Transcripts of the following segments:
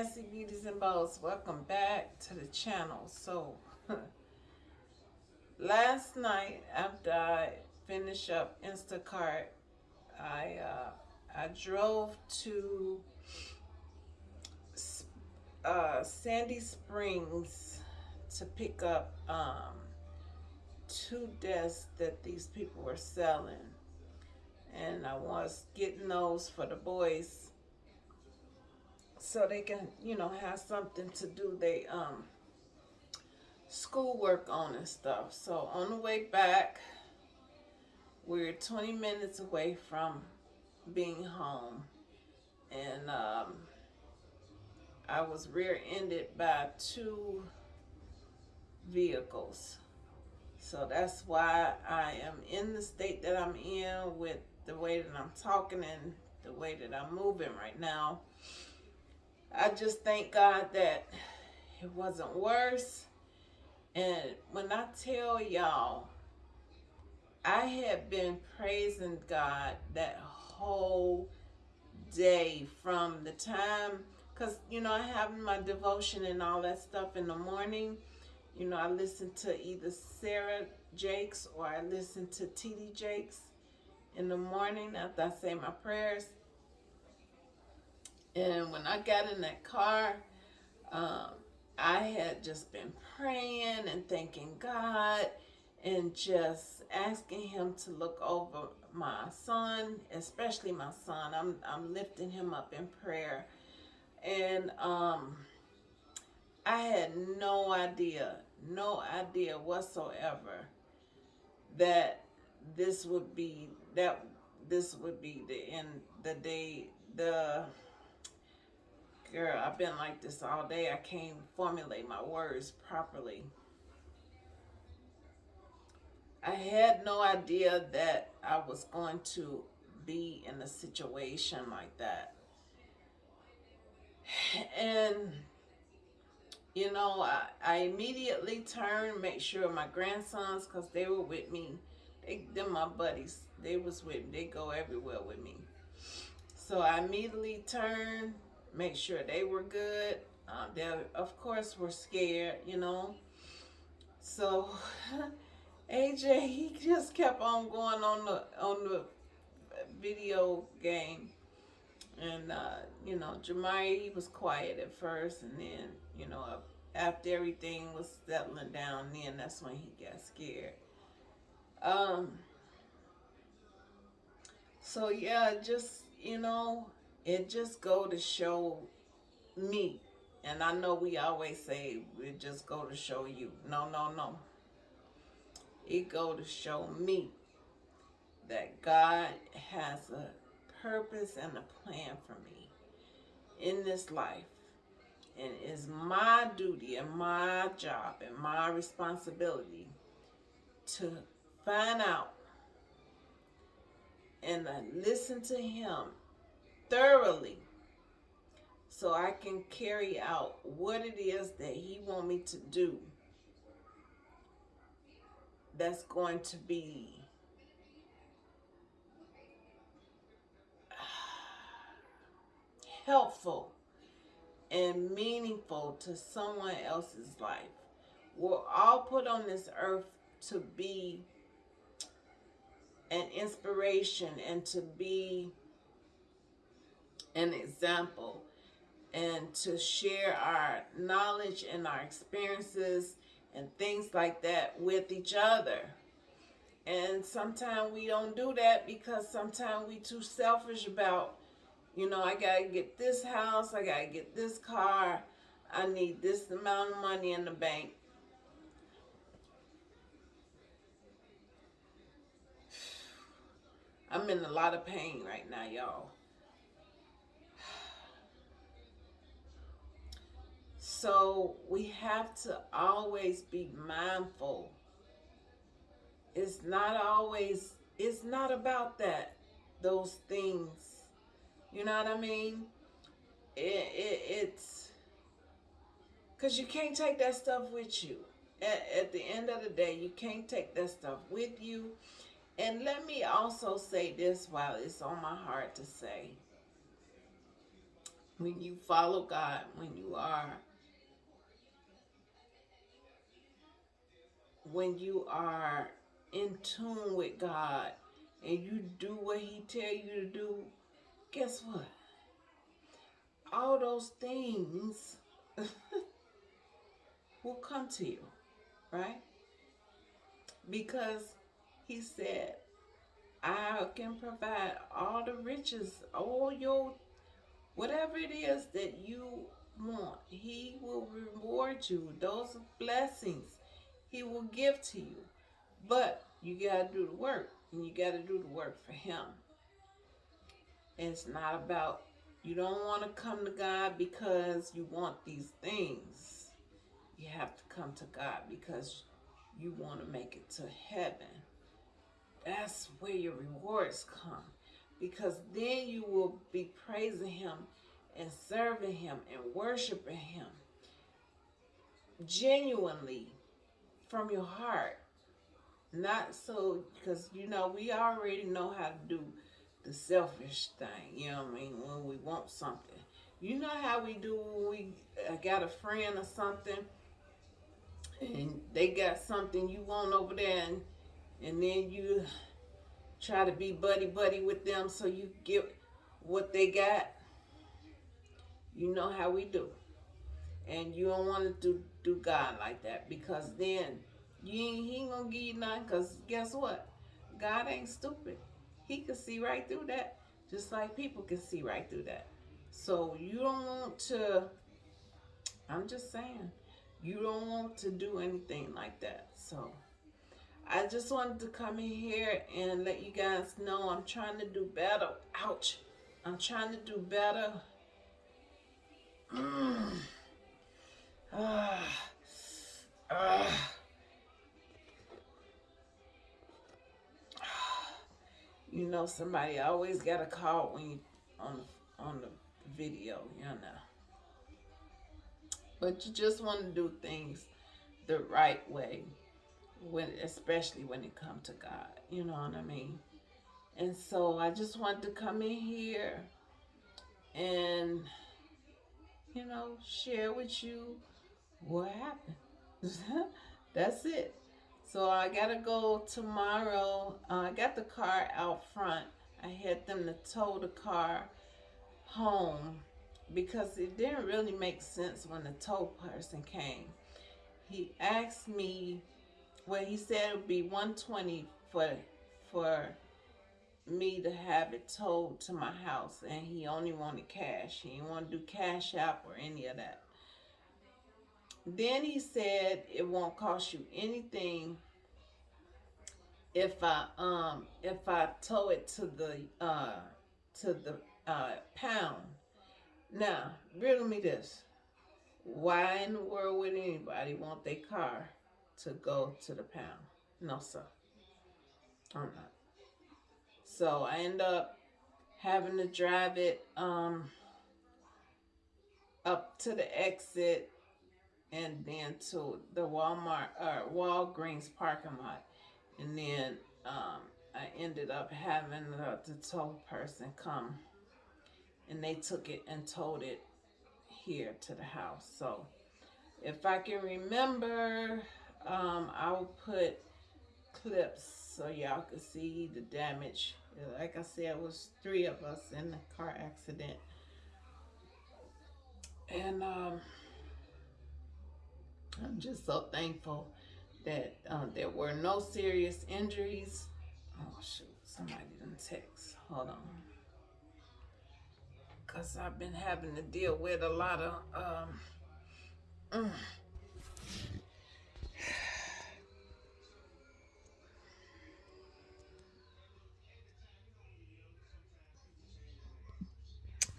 Fancy Beauties and Bows. Welcome back to the channel. So, last night after I finished up Instacart, I uh, I drove to uh, Sandy Springs to pick up um, two desks that these people were selling. And I was getting those for the boys so they can, you know, have something to do they um schoolwork on and stuff. So on the way back, we're 20 minutes away from being home. And um, I was rear-ended by two vehicles. So that's why I am in the state that I'm in with the way that I'm talking and the way that I'm moving right now. I just thank God that it wasn't worse. And when I tell y'all, I had been praising God that whole day from the time, because, you know, I have my devotion and all that stuff in the morning. You know, I listen to either Sarah Jakes or I listen to T.D. Jakes in the morning after I say my prayers. And when I got in that car, um, I had just been praying and thanking God and just asking him to look over my son, especially my son. I'm, I'm lifting him up in prayer. And um, I had no idea, no idea whatsoever that this would be, that this would be the end, the day, the Girl, I've been like this all day. I can't formulate my words properly. I had no idea that I was going to be in a situation like that. And, you know, I, I immediately turned, make sure my grandsons, because they were with me, they, them my buddies, they was with me, they go everywhere with me. So I immediately turned, make sure they were good. Uh, they, of course, were scared, you know. So AJ, he just kept on going on the on the video game, and uh, you know, Jemiah, he was quiet at first, and then you know, after everything was settling down, then that's when he got scared. Um. So yeah, just you know, it just go to show me. And I know we always say it just go to show you. No no no. It go to show me that God has a purpose and a plan for me in this life. And it's my duty and my job and my responsibility to find out and listen to him thoroughly so I can carry out what it is that he want me to do that's going to be helpful and meaningful to someone else's life. We're all put on this earth to be an inspiration and to be an example and to share our knowledge and our experiences and things like that with each other. And sometimes we don't do that because sometimes we too selfish about, you know, I got to get this house, I got to get this car, I need this amount of money in the bank. I'm in a lot of pain right now, y'all. So we have to always be mindful. It's not always, it's not about that, those things. You know what I mean? It, it, it's, because you can't take that stuff with you. At, at the end of the day, you can't take that stuff with you. And let me also say this while it's on my heart to say when you follow God, when you are when you are in tune with God and you do what he tell you to do, guess what? All those things will come to you, right? Because he said, I can provide all the riches, all your, whatever it is that you want. He will reward you. Those blessings he will give to you. But you got to do the work. And you got to do the work for him. And it's not about, you don't want to come to God because you want these things. You have to come to God because you want to make it to heaven. That's where your rewards come. Because then you will be praising him and serving him and worshiping him genuinely from your heart. Not so, because, you know, we already know how to do the selfish thing, you know what I mean, when we want something. You know how we do when we uh, got a friend or something, and they got something you want over there, and, and then you try to be buddy-buddy with them so you get what they got. You know how we do. And you don't want to do, do God like that because then you ain't, he ain't going to give you nothing because guess what? God ain't stupid. He can see right through that just like people can see right through that. So you don't want to, I'm just saying, you don't want to do anything like that. So I just wanted to come in here and let you guys know I'm trying to do better. Ouch. I'm trying to do better. Mm. You know somebody always got a call when you on the on the video, you know. But you just want to do things the right way when especially when it comes to God. You know what I mean? And so I just wanted to come in here and you know, share with you what happened. That's it. So I gotta go tomorrow. Uh, I got the car out front. I had them to tow the car home because it didn't really make sense when the tow person came. He asked me well, he said it would be 120 for for me to have it towed to my house, and he only wanted cash. He didn't want to do cash app or any of that. Then he said it won't cost you anything if I um if I tow it to the uh to the uh pound. Now, riddle me this. Why in the world would anybody want their car to go to the pound. No, sir. I'm not. So I end up having to drive it um, up to the exit and then to the Walmart or uh, Walgreens parking lot. And then um, I ended up having the, the tow person come and they took it and towed it here to the house. So if I can remember um, I'll put clips so y'all can see the damage. Like I said, it was three of us in the car accident. And um, I'm just so thankful that um, there were no serious injuries. Oh shoot, somebody didn't text. Hold on. Cause I've been having to deal with a lot of um, mm,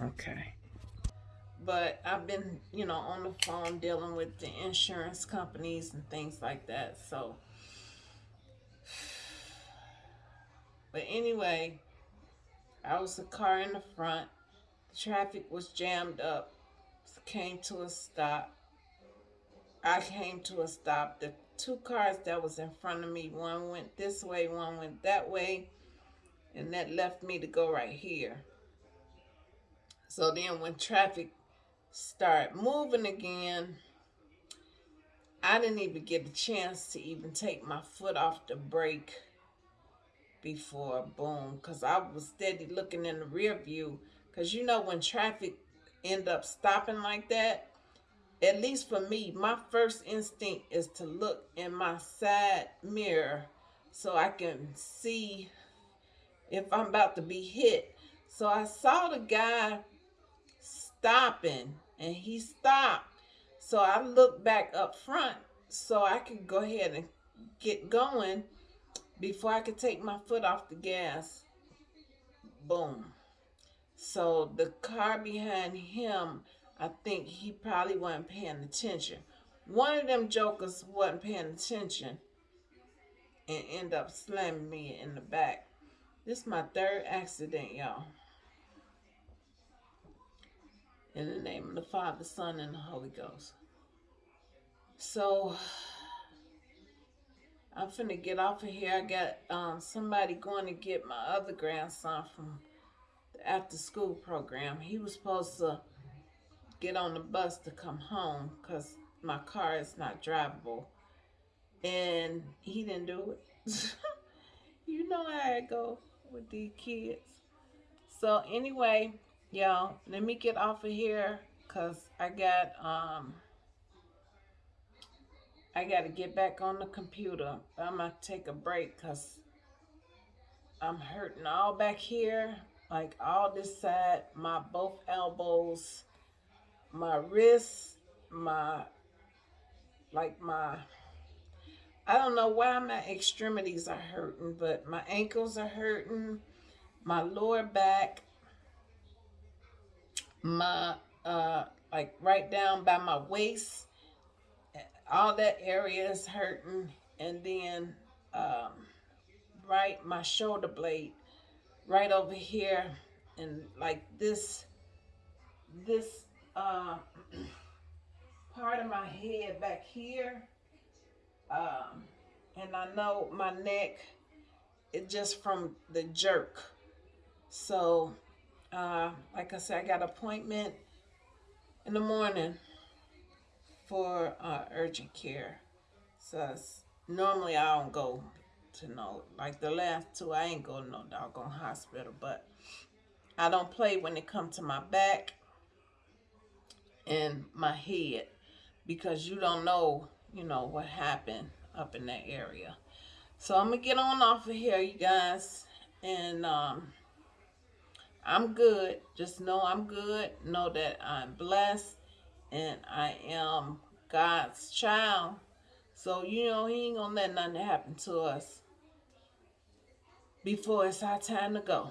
Okay. But I've been, you know, on the phone dealing with the insurance companies and things like that. So, but anyway, I was a car in the front. The traffic was jammed up. Came to a stop. I came to a stop. The two cars that was in front of me, one went this way, one went that way. And that left me to go right here. So then when traffic start moving again, I didn't even get a chance to even take my foot off the brake before boom because I was steady looking in the rear view. Because you know when traffic end up stopping like that at least for me my first instinct is to look in my side mirror so I can see if I'm about to be hit. So I saw the guy stopping and he stopped. So I looked back up front so I could go ahead and get going before I could take my foot off the gas. Boom. So the car behind him, I think he probably wasn't paying attention. One of them jokers wasn't paying attention and end up slamming me in the back. This is my third accident, y'all. In the name of the Father, Son, and the Holy Ghost. So, I'm finna get off of here. I got um, somebody going to get my other grandson from the after school program. He was supposed to get on the bus to come home because my car is not drivable. And he didn't do it. you know how it go with these kids. So anyway, y'all, let me get off of here because I got, um, I got to get back on the computer. I'm to take a break because I'm hurting all back here, like all this side, my both elbows, my wrists, my, like my, I don't know why my extremities are hurting, but my ankles are hurting, my lower back, my uh like right down by my waist. All that area is hurting. And then um right my shoulder blade right over here. And like this this uh part of my head back here um and I know my neck it just from the jerk. So uh, like I said, I got appointment in the morning for uh, urgent care. So normally I don't go to no, like the last two, I ain't go to no doggone hospital, but I don't play when it comes to my back and my head because you don't know, you know, what happened up in that area. So I'm going to get on off of here, you guys, and um, I'm good. Just know I'm good. Know that I'm blessed and I am God's child. So, you know, he ain't gonna let nothing happen to us before it's our time to go.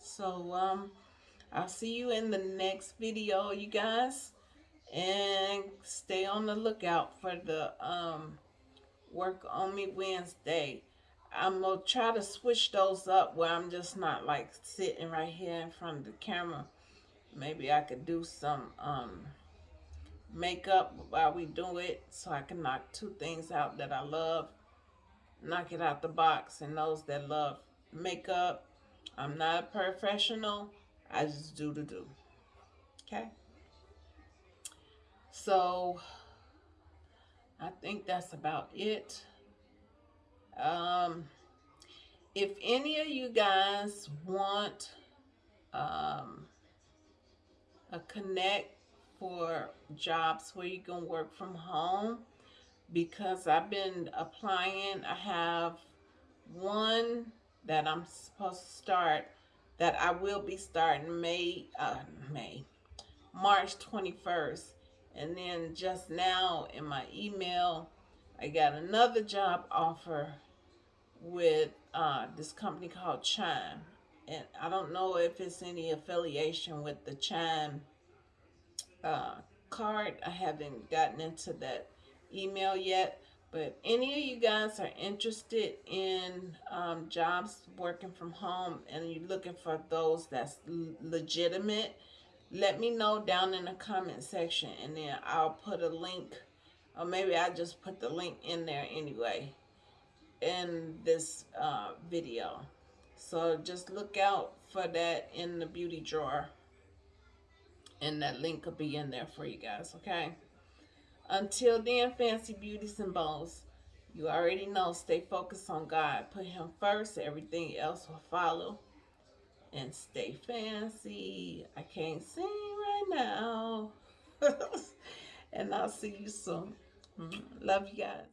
So, um, I'll see you in the next video, you guys. And stay on the lookout for the um, Work On Me Wednesday. I'm going to try to switch those up where I'm just not like sitting right here in front of the camera. Maybe I could do some um, makeup while we do it so I can knock two things out that I love. Knock it out the box and those that love makeup. I'm not a professional. I just do to do. Okay? So, I think that's about it. Um, if any of you guys want um, a connect for jobs where you can work from home, because I've been applying, I have one that I'm supposed to start that I will be starting May, uh, May, March 21st. And then just now in my email, I got another job offer with uh, this company called Chime. And I don't know if it's any affiliation with the Chime uh, card. I haven't gotten into that email yet. But any of you guys are interested in um, jobs working from home and you're looking for those that's legitimate, let me know down in the comment section and then I'll put a link or maybe I just put the link in there anyway in this uh, video. So just look out for that in the beauty drawer And that link will be in there for you guys, okay? Until then, fancy beauties and bows, you already know, stay focused on God. Put him first, everything else will follow. And stay fancy. I can't sing right now. and I'll see you soon. Mm-hmm. Love you guys.